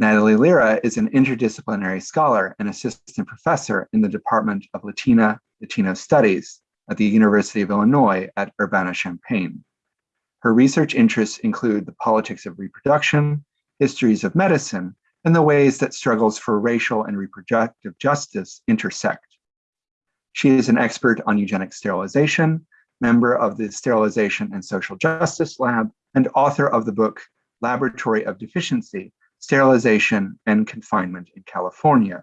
Natalie Lira is an interdisciplinary scholar and assistant professor in the Department of Latina Latino Studies at the University of Illinois at Urbana-Champaign. Her research interests include the politics of reproduction, histories of medicine, and the ways that struggles for racial and reproductive justice intersect. She is an expert on eugenic sterilization, member of the Sterilization and Social Justice Lab, and author of the book Laboratory of Deficiency, Sterilization and Confinement in California,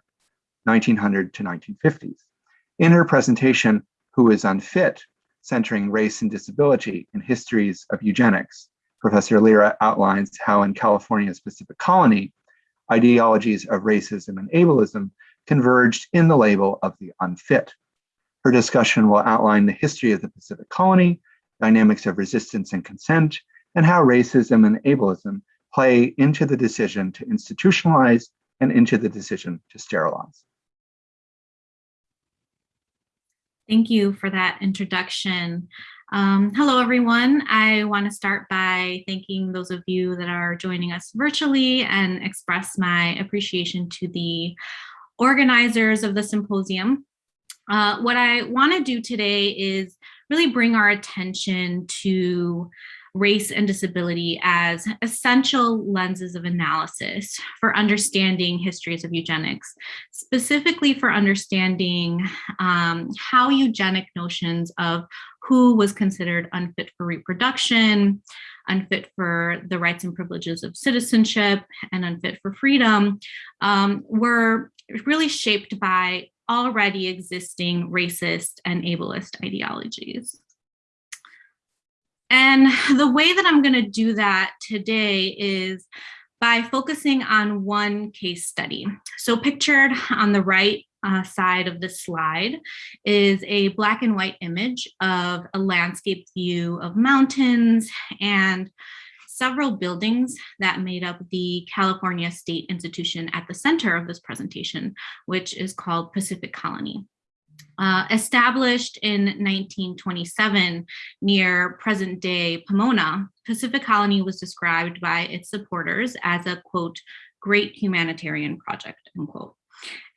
1900 to 1950s. In her presentation, Who is Unfit? Centering Race and Disability in Histories of Eugenics, Professor Lira outlines how in California's Pacific Colony, ideologies of racism and ableism converged in the label of the unfit. Her discussion will outline the history of the Pacific Colony, dynamics of resistance and consent, and how racism and ableism play into the decision to institutionalize and into the decision to sterilize. Thank you for that introduction. Um, hello, everyone. I want to start by thanking those of you that are joining us virtually and express my appreciation to the organizers of the symposium. Uh, what I want to do today is really bring our attention to race and disability as essential lenses of analysis for understanding histories of eugenics, specifically for understanding um, how eugenic notions of who was considered unfit for reproduction, unfit for the rights and privileges of citizenship, and unfit for freedom um, were really shaped by already existing racist and ableist ideologies. And the way that I'm going to do that today is by focusing on one case study. So pictured on the right uh, side of the slide is a black and white image of a landscape view of mountains and several buildings that made up the California State Institution at the center of this presentation, which is called Pacific Colony. Uh, established in 1927 near present day Pomona, Pacific Colony was described by its supporters as a quote, great humanitarian project, unquote.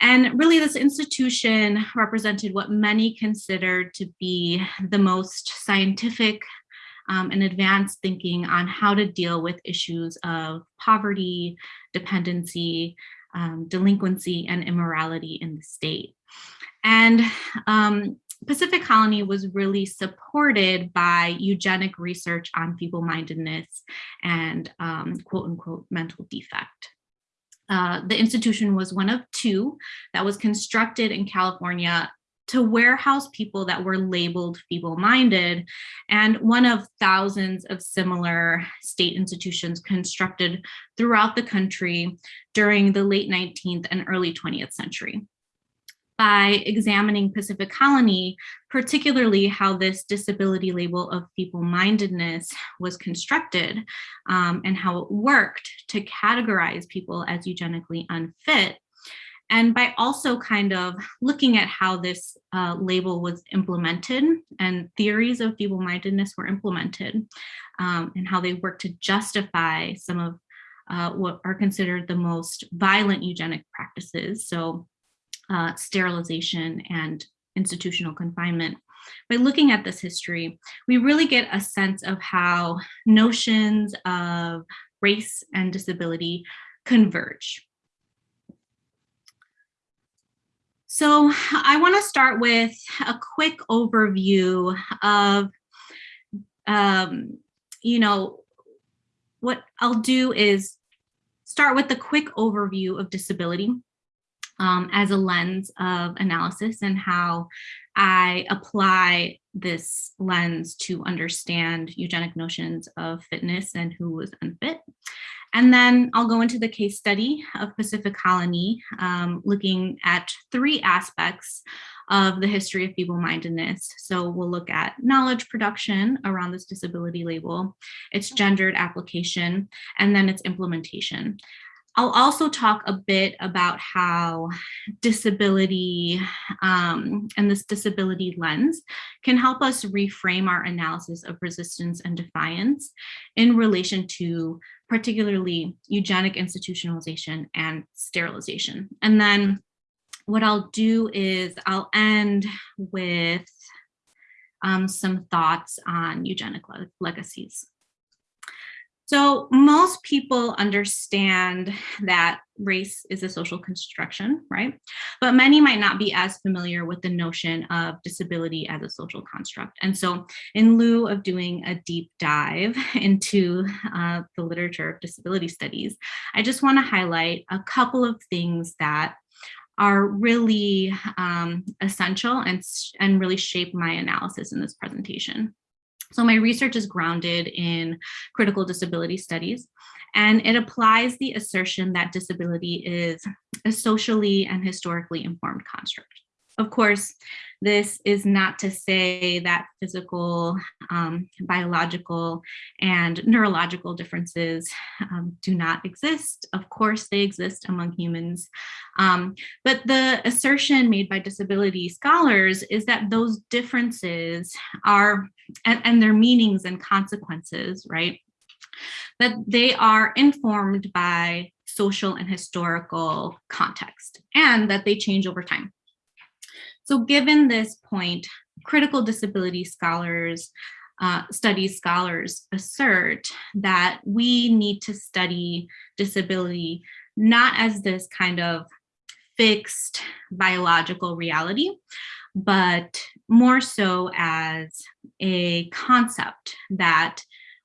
And really this institution represented what many considered to be the most scientific um, and advanced thinking on how to deal with issues of poverty, dependency, um, delinquency, and immorality in the state. And um, Pacific Colony was really supported by eugenic research on feeble-mindedness and um, quote unquote mental defect. Uh, the institution was one of two that was constructed in California to warehouse people that were labeled feeble-minded and one of thousands of similar state institutions constructed throughout the country during the late 19th and early 20th century by examining Pacific Colony, particularly how this disability label of feeble-mindedness was constructed um, and how it worked to categorize people as eugenically unfit. And by also kind of looking at how this uh, label was implemented and theories of feeble-mindedness were implemented um, and how they worked to justify some of uh, what are considered the most violent eugenic practices. So uh, sterilization and institutional confinement. By looking at this history, we really get a sense of how notions of race and disability converge. So I want to start with a quick overview of, um, you know, what I'll do is start with a quick overview of disability um, as a lens of analysis and how I apply this lens to understand eugenic notions of fitness and who was unfit. And then I'll go into the case study of Pacific Colony, um, looking at three aspects of the history of feeble-mindedness. So we'll look at knowledge production around this disability label, its gendered application, and then its implementation. I'll also talk a bit about how disability um, and this disability lens can help us reframe our analysis of resistance and defiance in relation to particularly eugenic institutionalization and sterilization. And then what I'll do is I'll end with um, some thoughts on eugenic le legacies. So most people understand that race is a social construction, right? But many might not be as familiar with the notion of disability as a social construct. And so in lieu of doing a deep dive into uh, the literature of disability studies, I just wanna highlight a couple of things that are really um, essential and, and really shape my analysis in this presentation. So my research is grounded in critical disability studies, and it applies the assertion that disability is a socially and historically informed construct. Of course, this is not to say that physical, um, biological, and neurological differences um, do not exist. Of course, they exist among humans. Um, but the assertion made by disability scholars is that those differences are, and, and their meanings and consequences, right, that they are informed by social and historical context and that they change over time. So given this point, critical disability scholars, uh, studies scholars assert that we need to study disability not as this kind of fixed biological reality, but more so as a concept that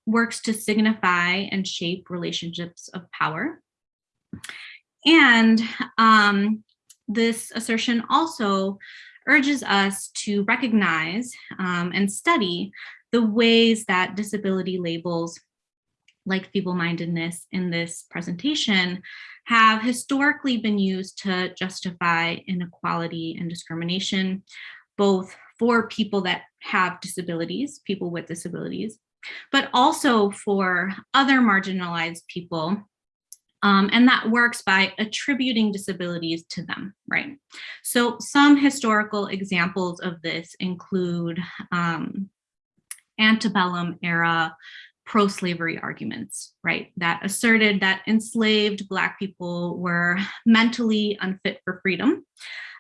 works to signify and shape relationships of power. And um, this assertion also urges us to recognize um, and study the ways that disability labels like feeble-mindedness in this presentation have historically been used to justify inequality and discrimination, both for people that have disabilities, people with disabilities, but also for other marginalized people um, and that works by attributing disabilities to them, right? So some historical examples of this include um, antebellum era pro-slavery arguments, right? That asserted that enslaved Black people were mentally unfit for freedom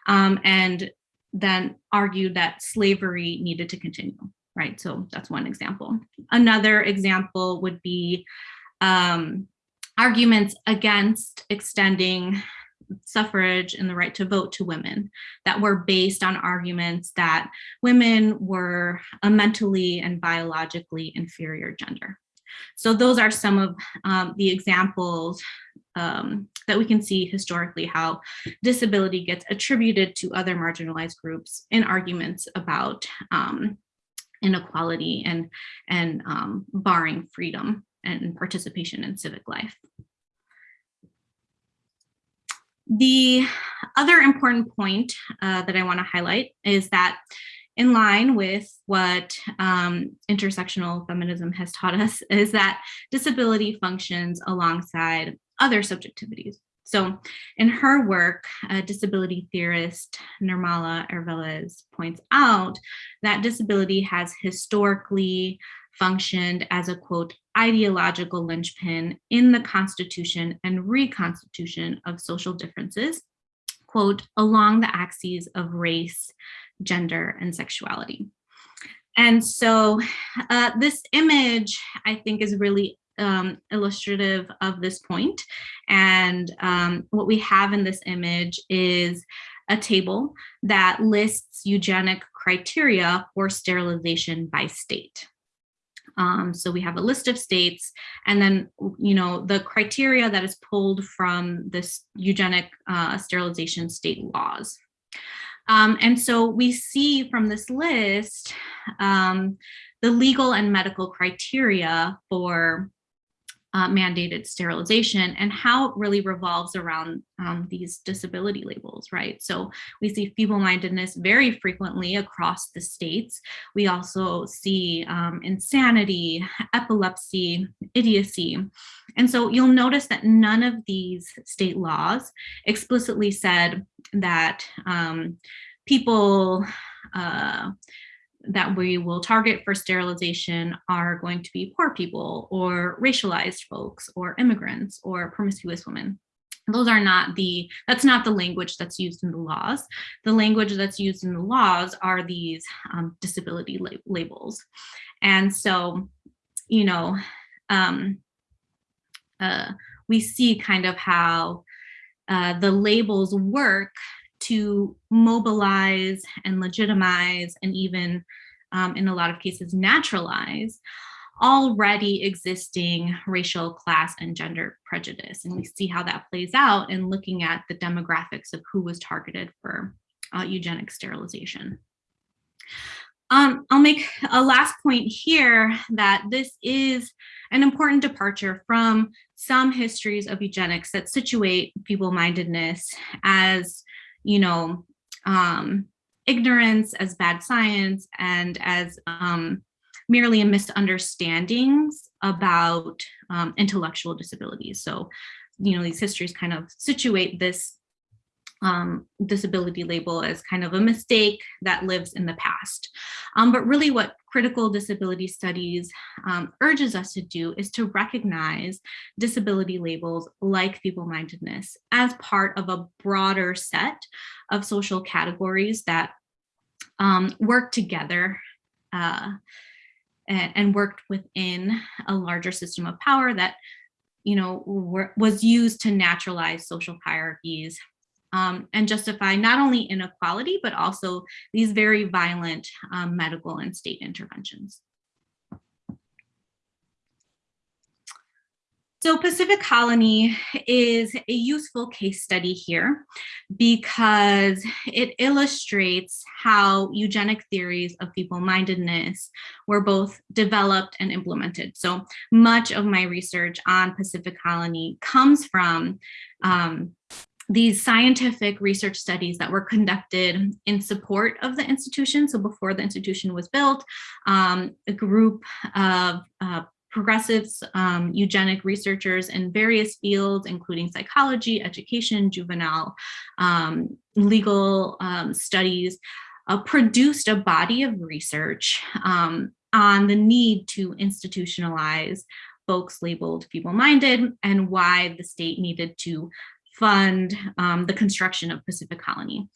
um, and then argued that slavery needed to continue, right? So that's one example. Another example would be um, arguments against extending suffrage and the right to vote to women that were based on arguments that women were a mentally and biologically inferior gender. So those are some of um, the examples um, that we can see historically how disability gets attributed to other marginalized groups in arguments about um, inequality and, and um, barring freedom and participation in civic life. The other important point uh, that I want to highlight is that in line with what um, intersectional feminism has taught us is that disability functions alongside other subjectivities. So in her work, a disability theorist Nirmala Erevelles points out that disability has historically functioned as a quote ideological linchpin in the constitution and reconstitution of social differences quote along the axes of race gender and sexuality and so uh, this image i think is really um, illustrative of this point. And um, what we have in this image is a table that lists eugenic criteria for sterilization by state. Um, so we have a list of states and then, you know, the criteria that is pulled from this eugenic uh, sterilization state laws. Um, and so we see from this list um, the legal and medical criteria for uh, mandated sterilization and how it really revolves around um, these disability labels, right? So we see feeble-mindedness very frequently across the states. We also see um, insanity, epilepsy, idiocy. And so you'll notice that none of these state laws explicitly said that um, people uh, that we will target for sterilization are going to be poor people or racialized folks or immigrants or promiscuous women. Those are not the, that's not the language that's used in the laws. The language that's used in the laws are these um, disability lab labels. And so, you know, um, uh, we see kind of how uh, the labels work to mobilize and legitimize and even um, in a lot of cases naturalize already existing racial class and gender prejudice. And we see how that plays out in looking at the demographics of who was targeted for uh, eugenic sterilization. Um, I'll make a last point here that this is an important departure from some histories of eugenics that situate feeble-mindedness as you know, um, ignorance, as bad science, and as um, merely a misunderstandings about um, intellectual disabilities. So, you know, these histories kind of situate this um, disability label as kind of a mistake that lives in the past. Um, but really what critical disability studies um, urges us to do is to recognize disability labels like feeble-mindedness as part of a broader set of social categories that um, work together uh, and, and worked within a larger system of power that you know, were, was used to naturalize social hierarchies um, and justify not only inequality, but also these very violent um, medical and state interventions. So Pacific Colony is a useful case study here because it illustrates how eugenic theories of feeble-mindedness were both developed and implemented. So much of my research on Pacific Colony comes from um, these scientific research studies that were conducted in support of the institution. So before the institution was built, um, a group of uh, progressives, um, eugenic researchers in various fields, including psychology, education, juvenile, um, legal um, studies, uh, produced a body of research um, on the need to institutionalize folks labeled feeble-minded and why the state needed to fund um, the construction of Pacific Colony.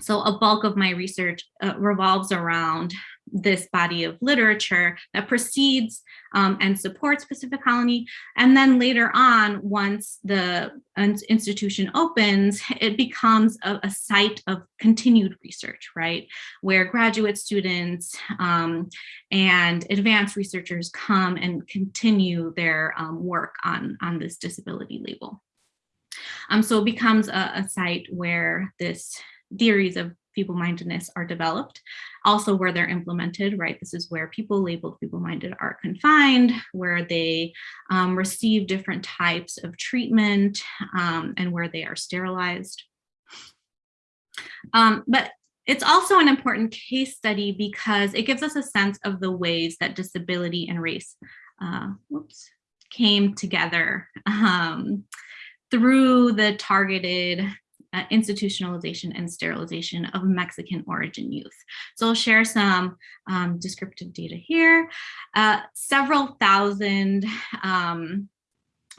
So a bulk of my research uh, revolves around this body of literature that precedes um, and supports Pacific Colony. And then later on, once the institution opens, it becomes a, a site of continued research, right? Where graduate students um, and advanced researchers come and continue their um, work on, on this disability label. Um, so it becomes a, a site where this theories of feeble-mindedness are developed, also where they're implemented, right? This is where people labeled feeble-minded are confined, where they um, receive different types of treatment um, and where they are sterilized. Um, but it's also an important case study because it gives us a sense of the ways that disability and race uh, whoops, came together um, through the targeted uh, institutionalization and sterilization of Mexican origin youth. So I'll share some um, descriptive data here. Uh, several thousand um,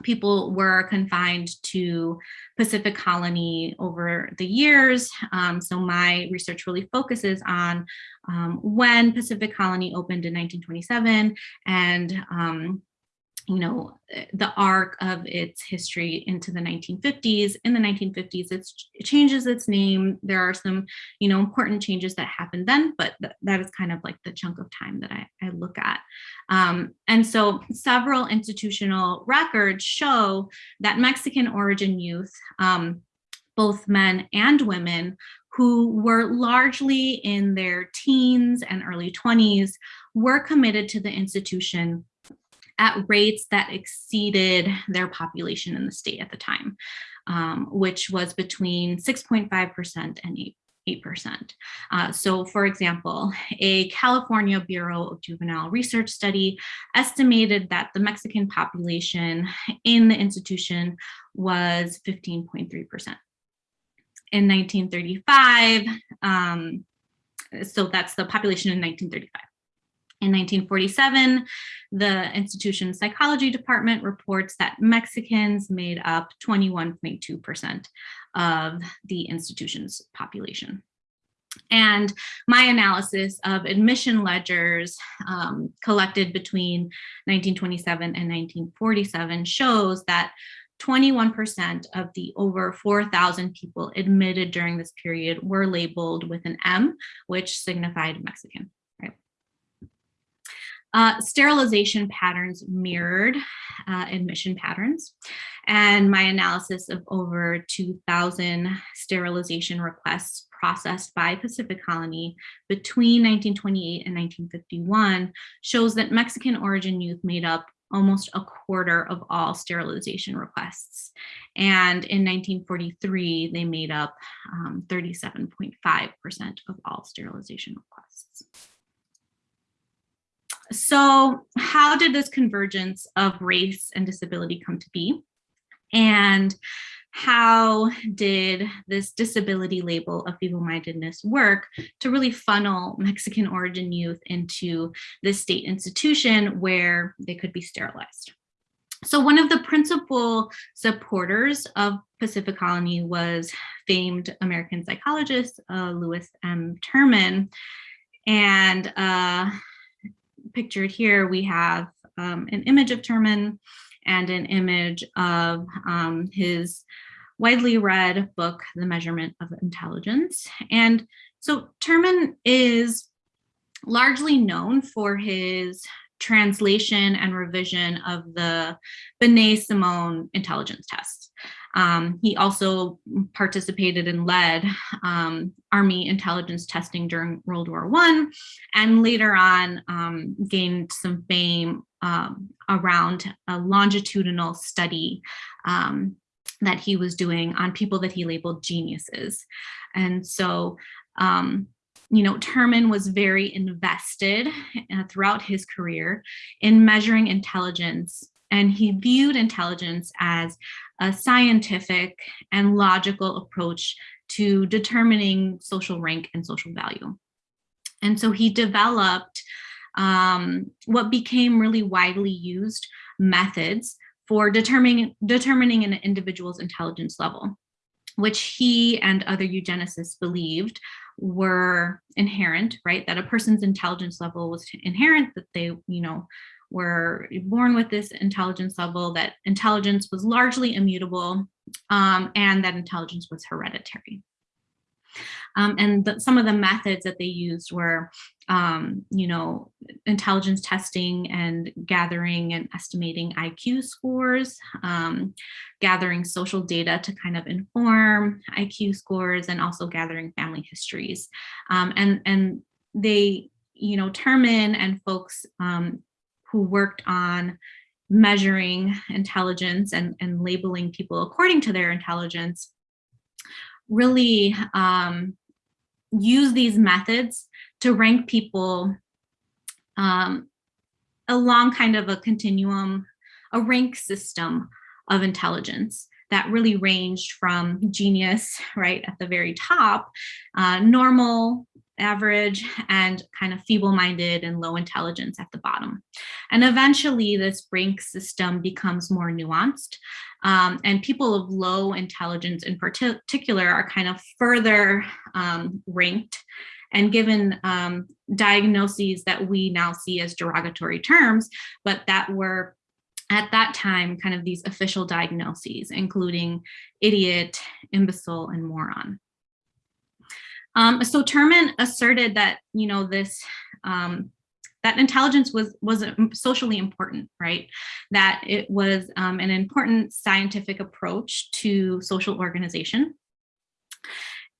people were confined to Pacific Colony over the years. Um, so my research really focuses on um, when Pacific Colony opened in 1927 and um, you know, the arc of its history into the 1950s. In the 1950s, it changes its name. There are some, you know, important changes that happened then, but th that is kind of like the chunk of time that I, I look at. Um, and so several institutional records show that Mexican origin youth, um, both men and women, who were largely in their teens and early 20s, were committed to the institution at rates that exceeded their population in the state at the time, um, which was between 6.5% and 8 8%. Uh, so for example, a California Bureau of Juvenile Research study estimated that the Mexican population in the institution was 15.3%. In 1935, um, so that's the population in 1935. In 1947, the institution's psychology department reports that Mexicans made up 21.2% of the institution's population. And my analysis of admission ledgers um, collected between 1927 and 1947 shows that 21% of the over 4,000 people admitted during this period were labeled with an M, which signified Mexican. Uh, sterilization patterns mirrored uh, admission patterns. And my analysis of over 2,000 sterilization requests processed by Pacific Colony between 1928 and 1951 shows that Mexican origin youth made up almost a quarter of all sterilization requests. And in 1943, they made up 37.5% um, of all sterilization requests. So how did this convergence of race and disability come to be? And how did this disability label of feeble-mindedness work to really funnel Mexican origin youth into this state institution where they could be sterilized? So one of the principal supporters of Pacific Colony was famed American psychologist uh, Lewis M. Terman. And uh, pictured here, we have um, an image of Terman and an image of um, his widely read book, The Measurement of Intelligence. And so Terman is largely known for his translation and revision of the Binet-Simon intelligence test. Um, he also participated and led um, Army intelligence testing during World War One, and later on um, gained some fame um, around a longitudinal study um, that he was doing on people that he labeled geniuses. And so, um, you know, Terman was very invested uh, throughout his career in measuring intelligence and he viewed intelligence as a scientific and logical approach to determining social rank and social value. And so he developed um, what became really widely used methods for determining, determining an individual's intelligence level, which he and other eugenicists believed were inherent, right? That a person's intelligence level was inherent, that they, you know, were born with this intelligence level, that intelligence was largely immutable, um, and that intelligence was hereditary. Um, and the, some of the methods that they used were, um, you know, intelligence testing and gathering and estimating IQ scores, um, gathering social data to kind of inform IQ scores, and also gathering family histories. Um, and, and they, you know, Terman and folks um, who worked on measuring intelligence and, and labeling people according to their intelligence really um, use these methods to rank people um, along kind of a continuum, a rank system of intelligence that really ranged from genius, right, at the very top, uh, normal, average, and kind of feeble-minded and low intelligence at the bottom. And eventually this rank system becomes more nuanced um, and people of low intelligence in particular are kind of further um, ranked and given um, diagnoses that we now see as derogatory terms, but that were at that time kind of these official diagnoses, including idiot, imbecile, and moron. Um, so Terman asserted that, you know, this um, that intelligence was was socially important, right? That it was um, an important scientific approach to social organization.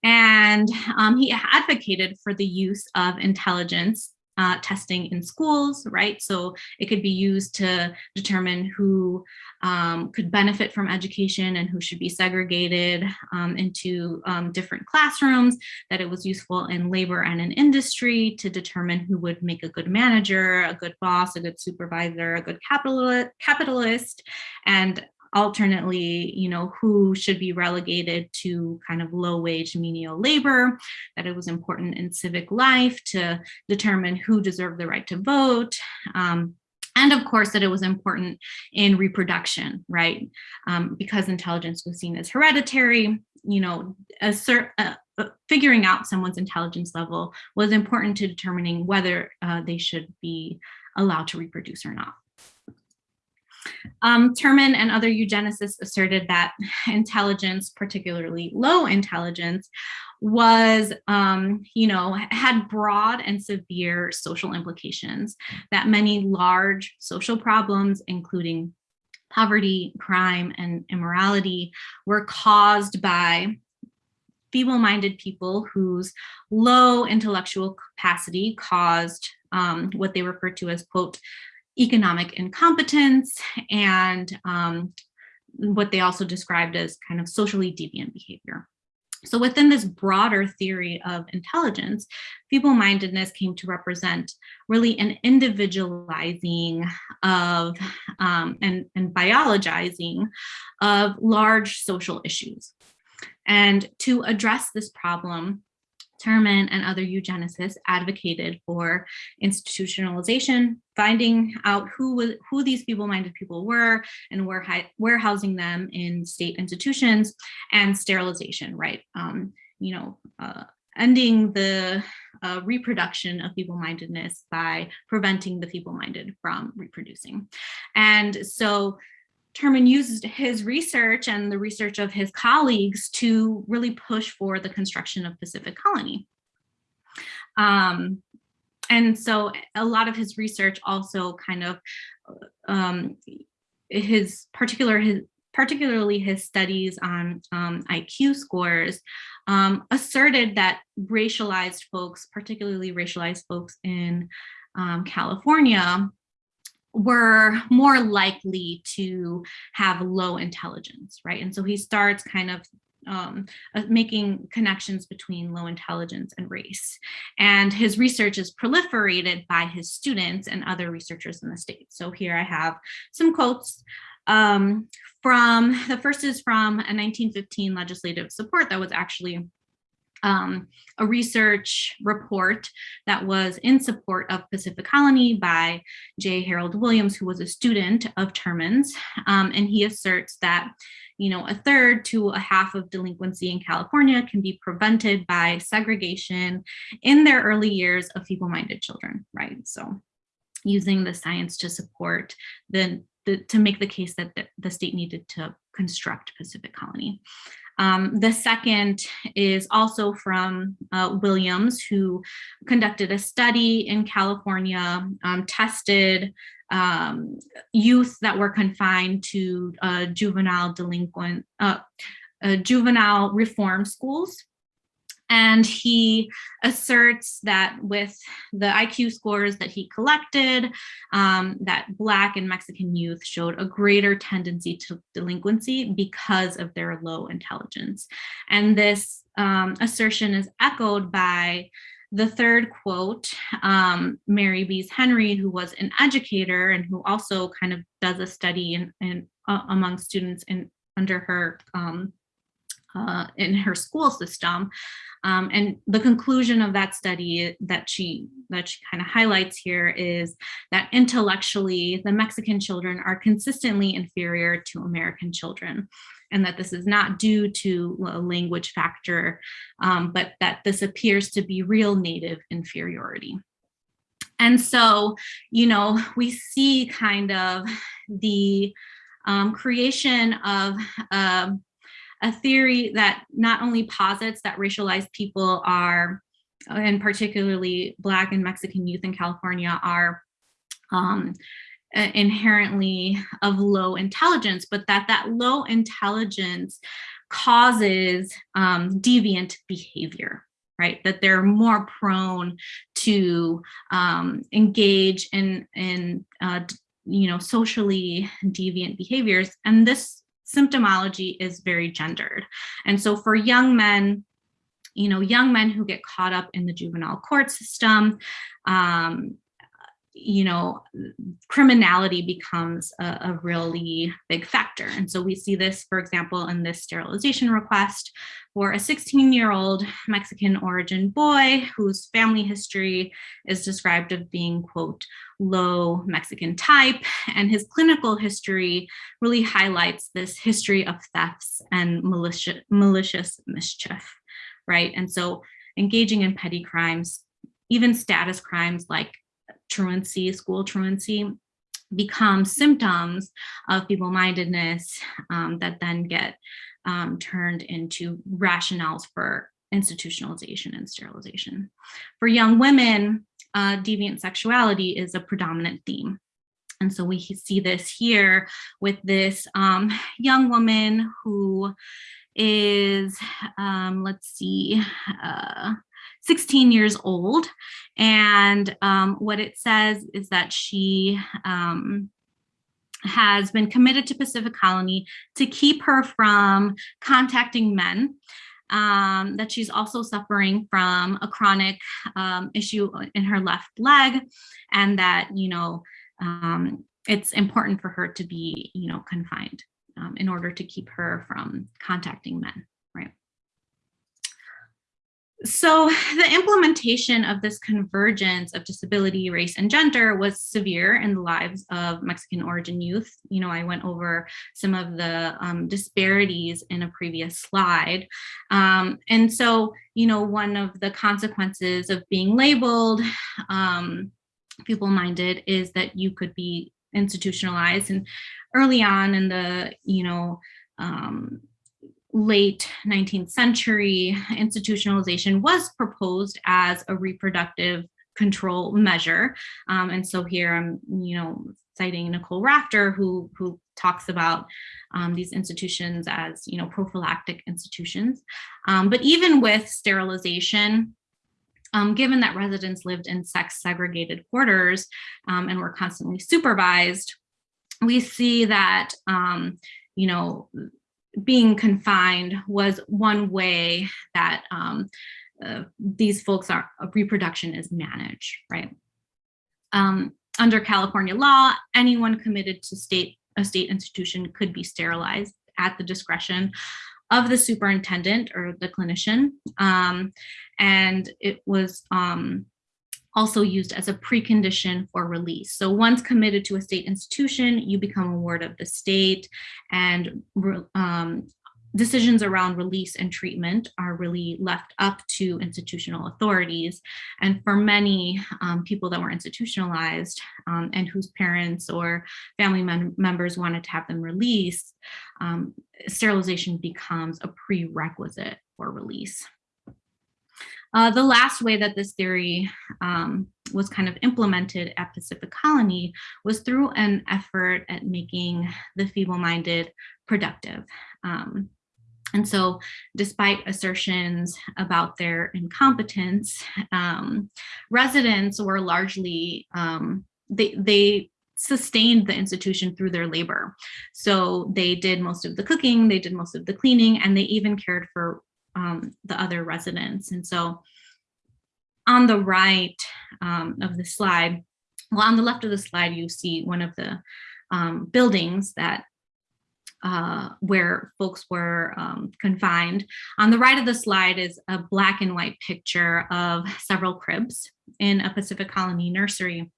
And um, he advocated for the use of intelligence uh, testing in schools, right? So it could be used to determine who um, could benefit from education and who should be segregated um, into um, different classrooms, that it was useful in labor and in industry to determine who would make a good manager, a good boss, a good supervisor, a good capital capitalist, and alternately, you know, who should be relegated to kind of low wage menial labor, that it was important in civic life to determine who deserved the right to vote, um, and of course that it was important in reproduction, right? Um, because intelligence was seen as hereditary, you know, a cert, uh, uh, figuring out someone's intelligence level was important to determining whether uh, they should be allowed to reproduce or not. Um, Terman and other eugenicists asserted that intelligence, particularly low intelligence, was, um, you know, had broad and severe social implications, that many large social problems, including poverty, crime, and immorality, were caused by feeble-minded people whose low intellectual capacity caused um, what they refer to as, quote, economic incompetence and um, what they also described as kind of socially deviant behavior. So within this broader theory of intelligence, feeble-mindedness came to represent really an individualizing of um, and, and biologizing of large social issues. And to address this problem, Terman and other eugenicists advocated for institutionalization, finding out who who these feeble-minded people were and where warehousing them in state institutions and sterilization, right? Um, you know, uh, ending the uh, reproduction of feeble-mindedness by preventing the feeble-minded from reproducing. And so Terman used his research and the research of his colleagues to really push for the construction of Pacific Colony. Um, and so a lot of his research also kind of um, his particular his particularly his studies on um, IQ scores, um, asserted that racialized folks, particularly racialized folks in um, California, were more likely to have low intelligence, right? And so he starts kind of um, uh, making connections between low intelligence and race. And his research is proliferated by his students and other researchers in the state. So here I have some quotes um, from, the first is from a 1915 legislative support that was actually um, a research report that was in support of Pacific Colony by J. Harold Williams, who was a student of Terman's. Um, and he asserts that, you know, a third to a half of delinquency in California can be prevented by segregation in their early years of feeble-minded children, right? So using the science to support the, the to make the case that the, the state needed to construct Pacific Colony. Um, the second is also from uh, Williams, who conducted a study in California, um, tested um, youth that were confined to uh, juvenile delinquent, uh, uh juvenile reform schools and he asserts that with the IQ scores that he collected, um, that Black and Mexican youth showed a greater tendency to delinquency because of their low intelligence. And this um, assertion is echoed by the third quote, um, Mary Bees Henry, who was an educator and who also kind of does a study in, in uh, among students in under her um, uh, in her school system. Um, and the conclusion of that study that she that she kind of highlights here is that intellectually the Mexican children are consistently inferior to American children and that this is not due to a language factor, um, but that this appears to be real native inferiority. And so, you know, we see kind of the um, creation of uh, a theory that not only posits that racialized people are, and particularly Black and Mexican youth in California are um, inherently of low intelligence, but that that low intelligence causes um, deviant behavior, right? That they're more prone to um, engage in, in uh, you know, socially deviant behaviors. And this symptomology is very gendered. And so for young men, you know, young men who get caught up in the juvenile court system, um, you know, criminality becomes a, a, really big factor. And so we see this, for example, in this sterilization request for a 16 year old Mexican origin boy whose family history is described of being, quote, low Mexican type. And his clinical history really highlights this history of thefts and malicious, malicious mischief, right? And so engaging in petty crimes, even status crimes like truancy, school truancy, become symptoms of feeble-mindedness um, that then get um, turned into rationales for institutionalization and sterilization. For young women, uh, deviant sexuality is a predominant theme. And so we see this here with this um, young woman who is, um, let's see, uh, 16 years old. And um, what it says is that she um, has been committed to Pacific Colony to keep her from contacting men. Um, that she's also suffering from a chronic um, issue in her left leg and that, you know, um, it's important for her to be, you know, confined um, in order to keep her from contacting men? So the implementation of this convergence of disability, race, and gender was severe in the lives of Mexican origin youth. You know, I went over some of the um, disparities in a previous slide. Um, and so, you know, one of the consequences of being labeled um, feeble-minded is that you could be institutionalized. And early on in the, you know, um, late 19th century, institutionalization was proposed as a reproductive control measure. Um, and so here I'm, you know, citing Nicole Rafter, who, who talks about um, these institutions as, you know, prophylactic institutions. Um, but even with sterilization, um, given that residents lived in sex segregated quarters um, and were constantly supervised, we see that, um, you know, being confined was one way that um, uh, these folks are reproduction is managed, right? Um, under California law, anyone committed to state a state institution could be sterilized at the discretion of the superintendent or the clinician. Um, and it was um, also used as a precondition for release. So once committed to a state institution, you become a ward of the state and um, decisions around release and treatment are really left up to institutional authorities. And for many um, people that were institutionalized um, and whose parents or family mem members wanted to have them released, um, sterilization becomes a prerequisite for release. Uh, the last way that this theory um, was kind of implemented at Pacific Colony was through an effort at making the feeble-minded productive. Um, and so despite assertions about their incompetence, um, residents were largely, um, they, they sustained the institution through their labor. So they did most of the cooking, they did most of the cleaning, and they even cared for um, the other residents. And so on the right um, of the slide, well, on the left of the slide, you see one of the um, buildings that uh, where folks were um, confined. On the right of the slide is a black and white picture of several cribs in a Pacific Colony nursery.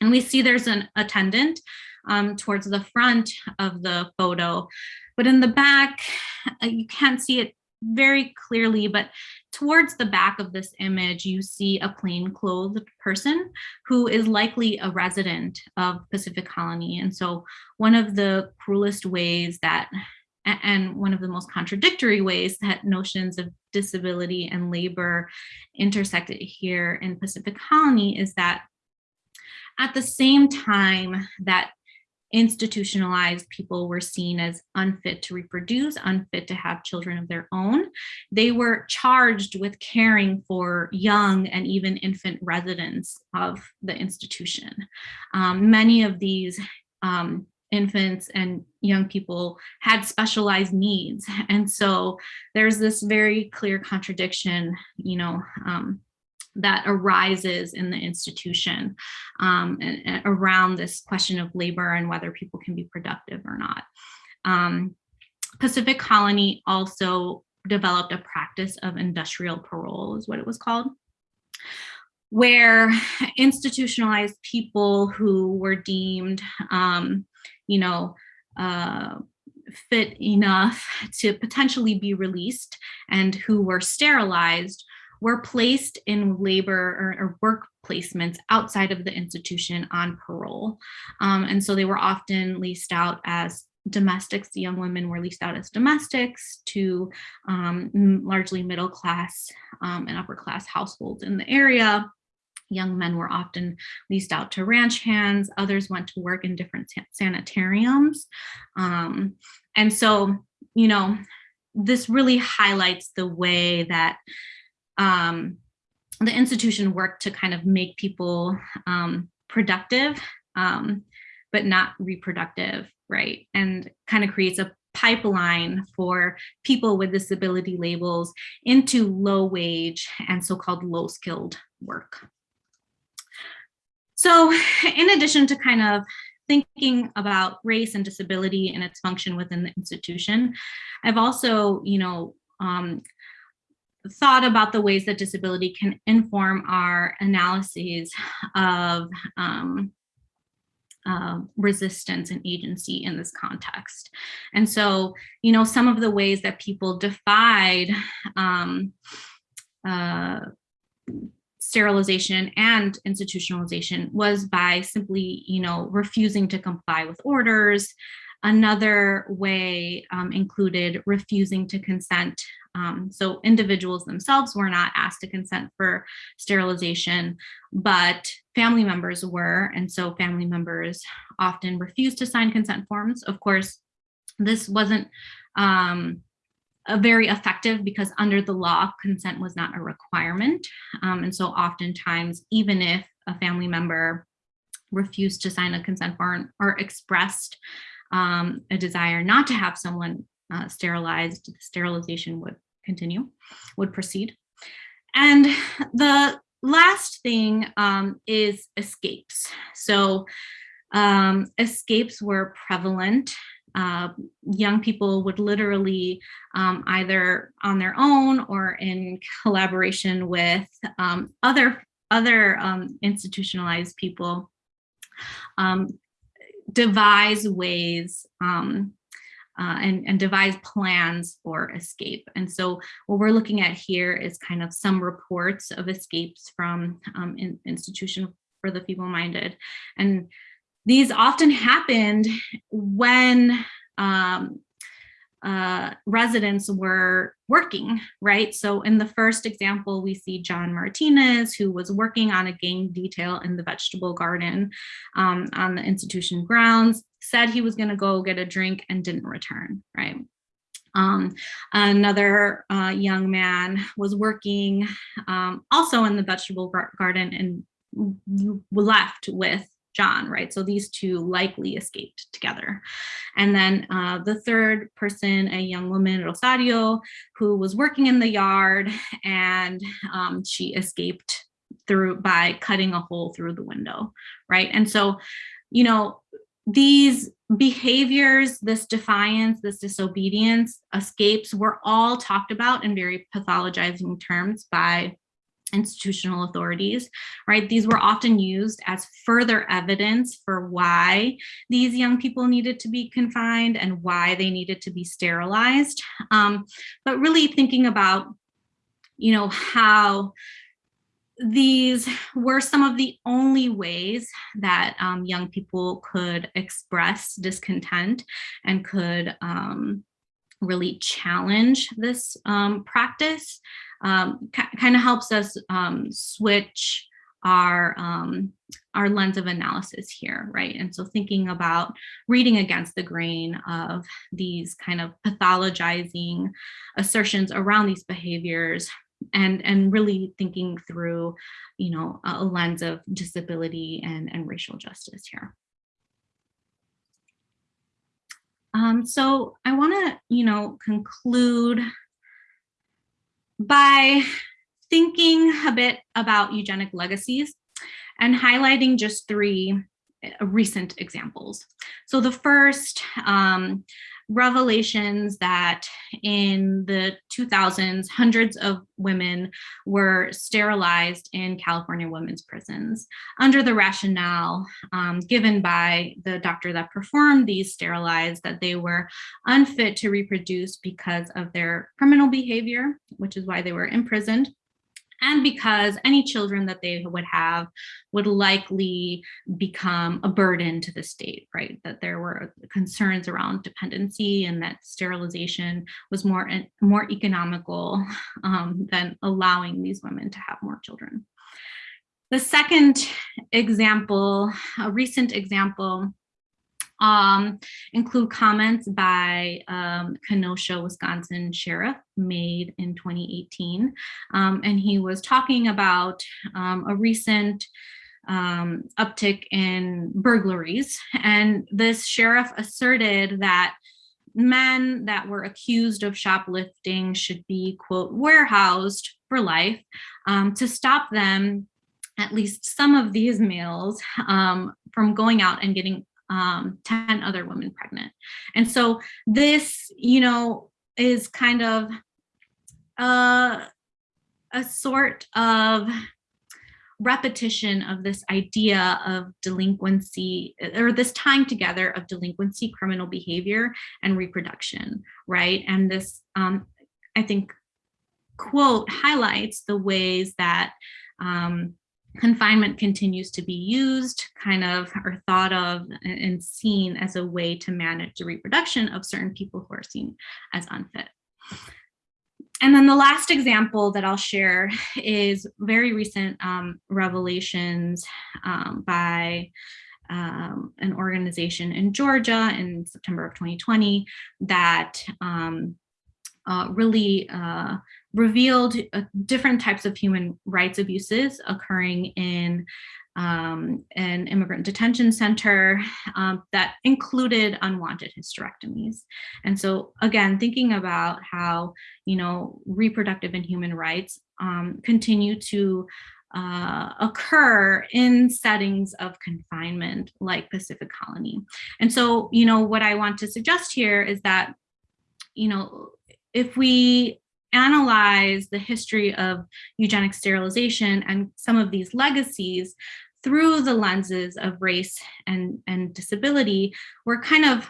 And we see there's an attendant um, towards the front of the photo, but in the back, uh, you can't see it very clearly, but towards the back of this image, you see a plainclothed person who is likely a resident of Pacific Colony. And so one of the cruelest ways that and one of the most contradictory ways that notions of disability and labor intersected here in Pacific Colony is that at the same time that institutionalized people were seen as unfit to reproduce, unfit to have children of their own. They were charged with caring for young and even infant residents of the institution. Um, many of these um, infants and young people had specialized needs. And so there's this very clear contradiction, you know, um, that arises in the institution um, and, and around this question of labor and whether people can be productive or not. Um, Pacific Colony also developed a practice of industrial parole is what it was called where institutionalized people who were deemed, um, you know, uh, fit enough to potentially be released and who were sterilized were placed in labor or, or work placements outside of the institution on parole. Um, and so they were often leased out as domestics. The young women were leased out as domestics to um, largely middle class um, and upper class households in the area. Young men were often leased out to ranch hands. Others went to work in different sanitariums. Um, and so, you know, this really highlights the way that um, the institution worked to kind of make people um, productive, um, but not reproductive, right? And kind of creates a pipeline for people with disability labels into low wage and so-called low skilled work. So in addition to kind of thinking about race and disability and its function within the institution, I've also, you know, um, thought about the ways that disability can inform our analyses of um, uh, resistance and agency in this context. And so, you know, some of the ways that people defied um, uh, sterilization and institutionalization was by simply, you know, refusing to comply with orders. Another way um, included refusing to consent um, so individuals themselves were not asked to consent for sterilization, but family members were. And so family members often refused to sign consent forms. Of course, this wasn't um, very effective because under the law, consent was not a requirement. Um, and so oftentimes, even if a family member refused to sign a consent form or expressed um, a desire not to have someone uh, sterilized, the sterilization would continue, would proceed. And the last thing um, is escapes. So um, escapes were prevalent. Uh, young people would literally um, either on their own or in collaboration with um, other, other um, institutionalized people um, devise ways um, uh, and, and devise plans for escape. And so what we're looking at here is kind of some reports of escapes from um, in, institution for the feeble-minded. And these often happened when um, uh, residents were working, right? So in the first example, we see John Martinez, who was working on a gang detail in the vegetable garden um, on the institution grounds, said he was gonna go get a drink and didn't return, right? Um, another uh, young man was working um, also in the vegetable garden and left with John, right? So these two likely escaped together. And then uh, the third person, a young woman, Rosario, who was working in the yard and um, she escaped through by cutting a hole through the window, right? And so, you know, these behaviors, this defiance, this disobedience, escapes were all talked about in very pathologizing terms by institutional authorities, right? These were often used as further evidence for why these young people needed to be confined and why they needed to be sterilized. Um, but really thinking about, you know, how these were some of the only ways that um, young people could express discontent and could um, really challenge this um, practice um, kind of helps us um, switch our um, our lens of analysis here, right? And so thinking about reading against the grain of these kind of pathologizing assertions around these behaviors and and really thinking through you know a lens of disability and and racial justice here um so i want to you know conclude by thinking a bit about eugenic legacies and highlighting just three uh, recent examples. So the first, um, revelations that in the 2000s, hundreds of women were sterilized in California women's prisons. Under the rationale um, given by the doctor that performed these sterilized that they were unfit to reproduce because of their criminal behavior, which is why they were imprisoned and because any children that they would have would likely become a burden to the state, right? That there were concerns around dependency and that sterilization was more, more economical um, than allowing these women to have more children. The second example, a recent example um, include comments by um, Kenosha, Wisconsin sheriff made in 2018. Um, and he was talking about um, a recent um, uptick in burglaries. And this sheriff asserted that men that were accused of shoplifting should be, quote, warehoused for life um, to stop them at least some of these males um, from going out and getting um, 10 other women pregnant. And so this, you know, is kind of uh, a sort of repetition of this idea of delinquency or this tying together of delinquency, criminal behavior, and reproduction, right? And this, um, I think, quote highlights the ways that um, confinement continues to be used kind of or thought of and seen as a way to manage the reproduction of certain people who are seen as unfit. And then the last example that I'll share is very recent um, revelations um, by um, an organization in Georgia in September of 2020 that um, uh, really uh, revealed uh, different types of human rights abuses occurring in um, an immigrant detention center um, that included unwanted hysterectomies. And so again, thinking about how, you know, reproductive and human rights um, continue to uh, occur in settings of confinement like Pacific Colony. And so, you know, what I want to suggest here is that, you know, if we analyze the history of eugenic sterilization and some of these legacies through the lenses of race and, and disability, we're kind of,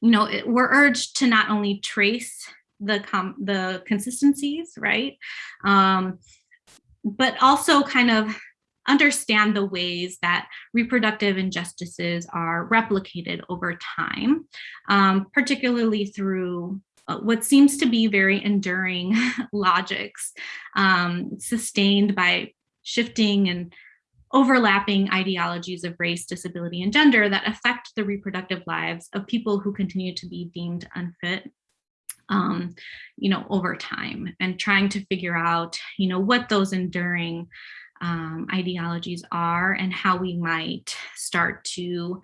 you know, we're urged to not only trace the, the consistencies, right? Um, but also kind of understand the ways that reproductive injustices are replicated over time, um, particularly through what seems to be very enduring logics um, sustained by shifting and overlapping ideologies of race, disability, and gender that affect the reproductive lives of people who continue to be deemed unfit um, you know, over time and trying to figure out, you know, what those enduring um, ideologies are and how we might start to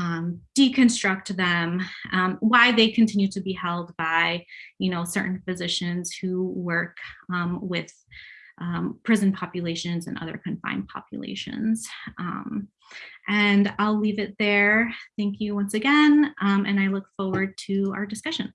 um, deconstruct them, um, why they continue to be held by, you know, certain physicians who work um, with um, prison populations and other confined populations. Um, and I'll leave it there. Thank you once again, um, and I look forward to our discussion.